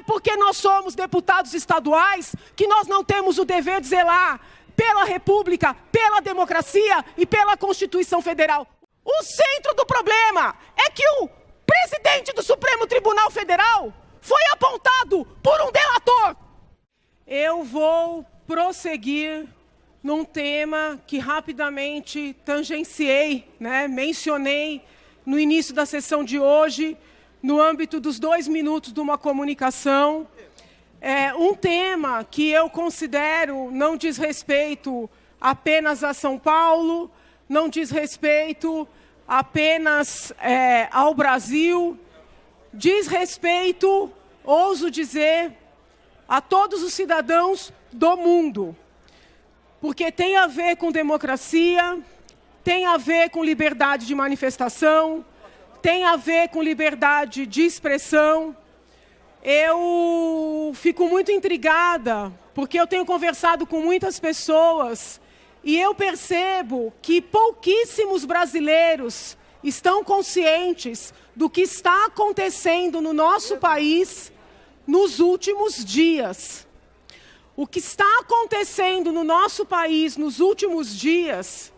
é porque nós somos deputados estaduais que nós não temos o dever de zelar pela República, pela democracia e pela Constituição Federal. O centro do problema é que o presidente do Supremo Tribunal Federal foi apontado por um delator. Eu vou prosseguir num tema que rapidamente tangenciei, né, mencionei no início da sessão de hoje, no âmbito dos dois minutos de uma comunicação, é um tema que eu considero não diz respeito apenas a São Paulo, não diz respeito apenas é, ao Brasil, diz respeito, ouso dizer, a todos os cidadãos do mundo. Porque tem a ver com democracia, tem a ver com liberdade de manifestação, tem a ver com liberdade de expressão. Eu fico muito intrigada, porque eu tenho conversado com muitas pessoas e eu percebo que pouquíssimos brasileiros estão conscientes do que está acontecendo no nosso país nos últimos dias. O que está acontecendo no nosso país nos últimos dias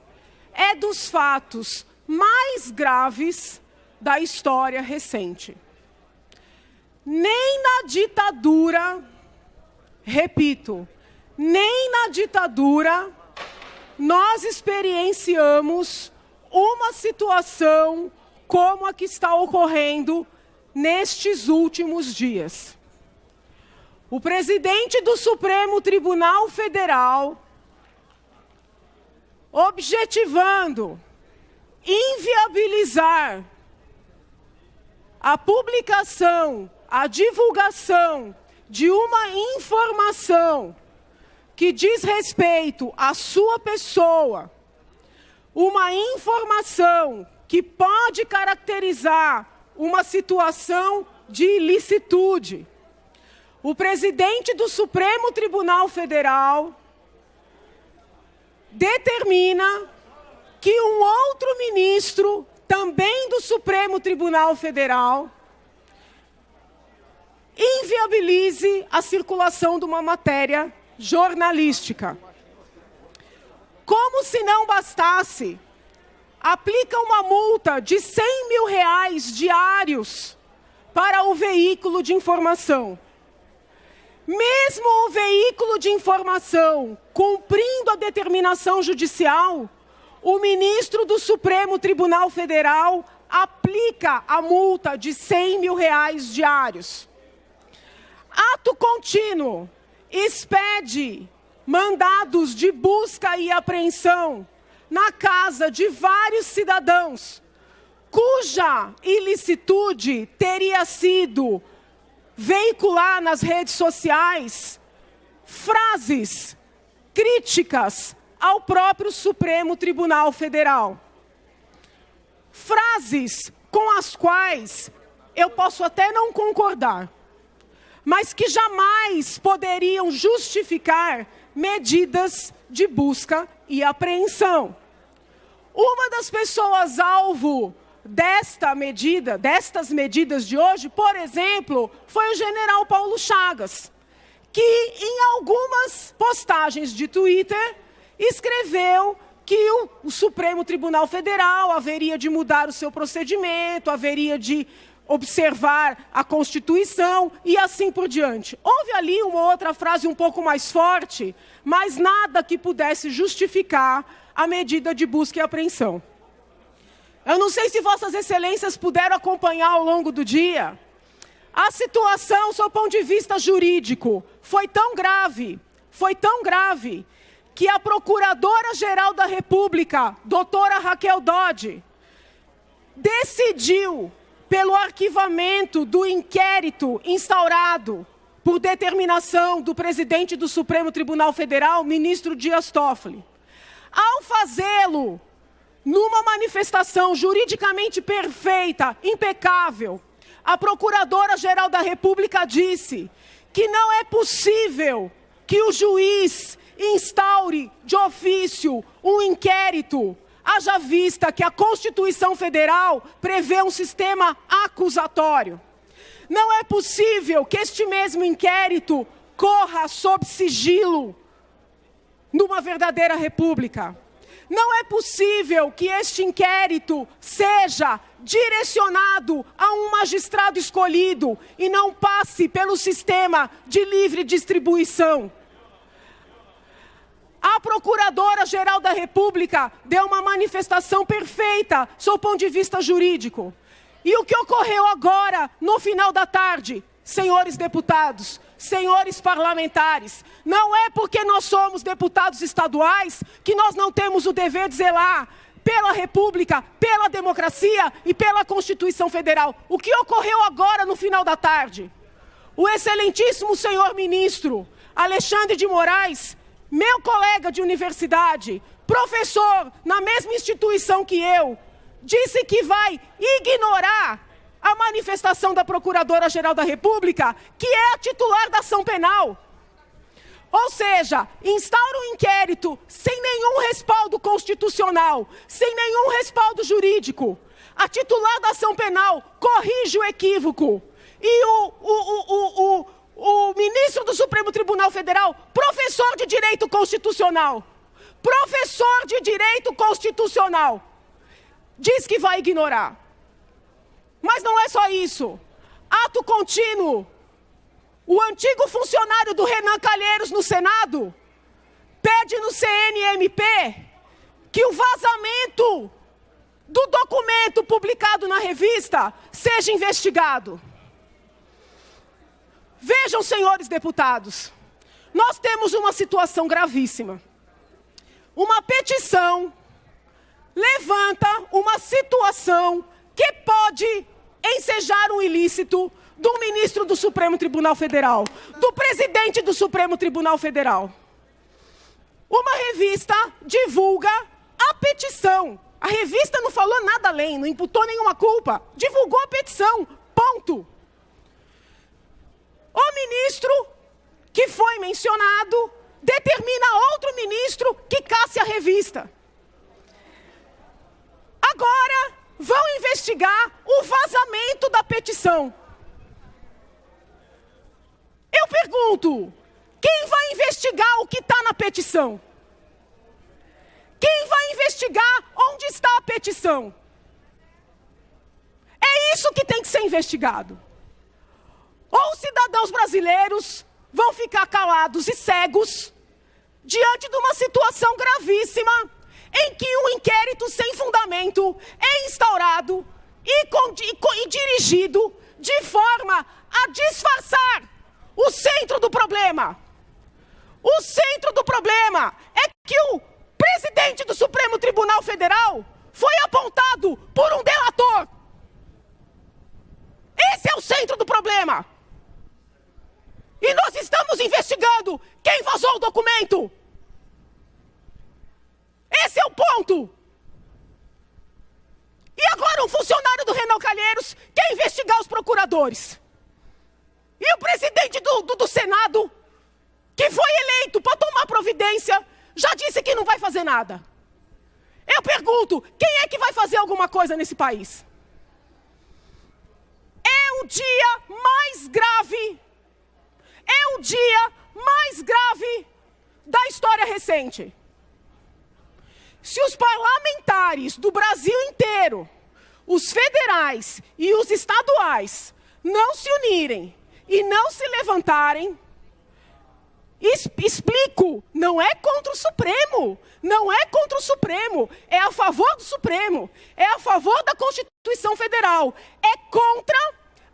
é dos fatos mais graves da história recente. Nem na ditadura, repito, nem na ditadura nós experienciamos uma situação como a que está ocorrendo nestes últimos dias. O presidente do Supremo Tribunal Federal, objetivando inviabilizar a publicação, a divulgação de uma informação que diz respeito à sua pessoa, uma informação que pode caracterizar uma situação de ilicitude. O presidente do Supremo Tribunal Federal determina que um outro ministro, também do Supremo Tribunal Federal, inviabilize a circulação de uma matéria jornalística. Como se não bastasse, aplica uma multa de 100 mil reais diários para o veículo de informação. Mesmo o veículo de informação cumprindo a determinação judicial, o ministro do Supremo Tribunal Federal aplica a multa de 100 mil reais diários. Ato contínuo, expede mandados de busca e apreensão na casa de vários cidadãos, cuja ilicitude teria sido veicular nas redes sociais frases críticas ao próprio Supremo Tribunal Federal. Frases com as quais eu posso até não concordar, mas que jamais poderiam justificar medidas de busca e apreensão. Uma das pessoas alvo desta medida, destas medidas de hoje, por exemplo, foi o general Paulo Chagas, que em algumas postagens de Twitter escreveu que o, o, Supremo Tribunal Federal haveria de mudar o seu procedimento, haveria de observar a Constituição e assim por diante. Houve ali uma outra frase um pouco mais forte, mas nada que pudesse justificar a medida de busca e apreensão. Eu não sei se Vossas Excelências puderam acompanhar ao longo do dia. A situação, sob ponto de vista jurídico, foi tão grave, foi tão grave, que a Procuradora-Geral da República, doutora Raquel Dodge, decidiu, pelo arquivamento do inquérito instaurado por determinação do presidente do Supremo Tribunal Federal, ministro Dias Toffoli, ao fazê-lo numa manifestação juridicamente perfeita, impecável, a Procuradora-Geral da República disse que não é possível que o juiz instaure de ofício um inquérito, haja vista que a Constituição Federal prevê um sistema acusatório. Não é possível que este mesmo inquérito corra sob sigilo numa verdadeira república. Não é possível que este inquérito seja direcionado a um magistrado escolhido e não passe pelo sistema de livre distribuição. Procuradora-Geral da República deu uma manifestação perfeita sob o ponto de vista jurídico. E o que ocorreu agora, no final da tarde, senhores deputados, senhores parlamentares, não é porque nós somos deputados estaduais que nós não temos o dever de zelar pela República, pela democracia e pela Constituição Federal. O que ocorreu agora no final da tarde? O excelentíssimo senhor ministro Alexandre de Moraes, meu colega de universidade, professor na mesma instituição que eu, disse que vai ignorar a manifestação da Procuradora-Geral da República, que é a titular da ação penal. Ou seja, instaura um inquérito sem nenhum respaldo constitucional, sem nenhum respaldo jurídico. A titular da ação penal corrige o equívoco. E o, o, o, o, o ministro do Supremo Tribunal Federal, professor de Direito Constitucional, professor de Direito Constitucional, diz que vai ignorar. Mas não é só isso. Ato contínuo. O antigo funcionário do Renan Calheiros no Senado pede no CNMP que o vazamento do documento publicado na revista seja investigado. Vejam, senhores deputados, nós temos uma situação gravíssima. Uma petição levanta uma situação que pode ensejar um ilícito do ministro do Supremo Tribunal Federal, do presidente do Supremo Tribunal Federal. Uma revista divulga a petição. A revista não falou nada além, não imputou nenhuma culpa. Divulgou a petição. Ponto. O ministro que foi mencionado determina outro ministro que casse a revista. Agora, vão investigar o vazamento da petição. Eu pergunto: quem vai investigar o que está na petição? Quem vai investigar onde está a petição? É isso que tem que ser investigado. Ou os cidadãos brasileiros vão ficar calados e cegos diante de uma situação gravíssima em que um inquérito sem fundamento é instaurado e, e, e dirigido de forma a disfarçar o centro do problema. O centro do problema é que o presidente do Supremo Tribunal Federal foi apontado por um delator. Esse é o centro do problema. E nós estamos investigando quem vazou o documento. Esse é o ponto. E agora um funcionário do Renan Calheiros quer investigar os procuradores. E o presidente do, do, do Senado, que foi eleito para tomar providência, já disse que não vai fazer nada. Eu pergunto, quem é que vai fazer alguma coisa nesse país? É o dia mais grave, é o dia mais grave da história recente. Se os parlamentares do Brasil inteiro, os federais e os estaduais, não se unirem e não se levantarem, explico, não é contra o Supremo, não é contra o Supremo, é a favor do Supremo, é a favor da Constituição Federal, é contra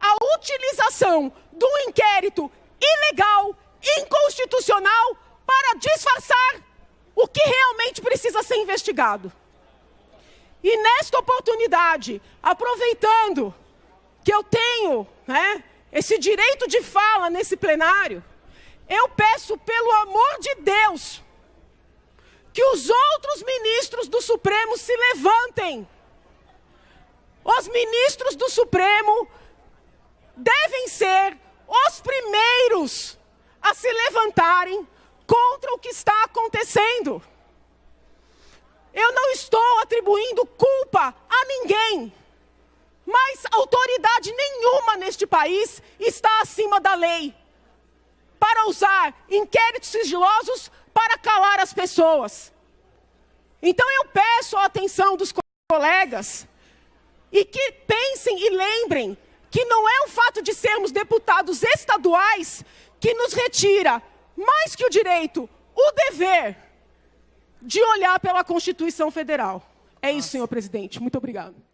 a utilização do inquérito ilegal, inconstitucional, para disfarçar o que realmente precisa ser investigado. E nesta oportunidade, aproveitando que eu tenho né, esse direito de fala nesse plenário, eu peço, pelo amor de Deus, que os outros ministros do Supremo se levantem. Os ministros do Supremo devem ser os primeiros a se levantarem contra o que está acontecendo. Eu não estou atribuindo culpa a ninguém. Mas autoridade nenhuma neste país está acima da lei para usar inquéritos sigilosos para calar as pessoas. Então eu peço a atenção dos colegas e que pensem e lembrem que não é o fato de sermos deputados estaduais que nos retira, mais que o direito, o dever de olhar pela Constituição Federal. É isso, senhor presidente. Muito obrigado.